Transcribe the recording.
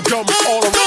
Jump all around.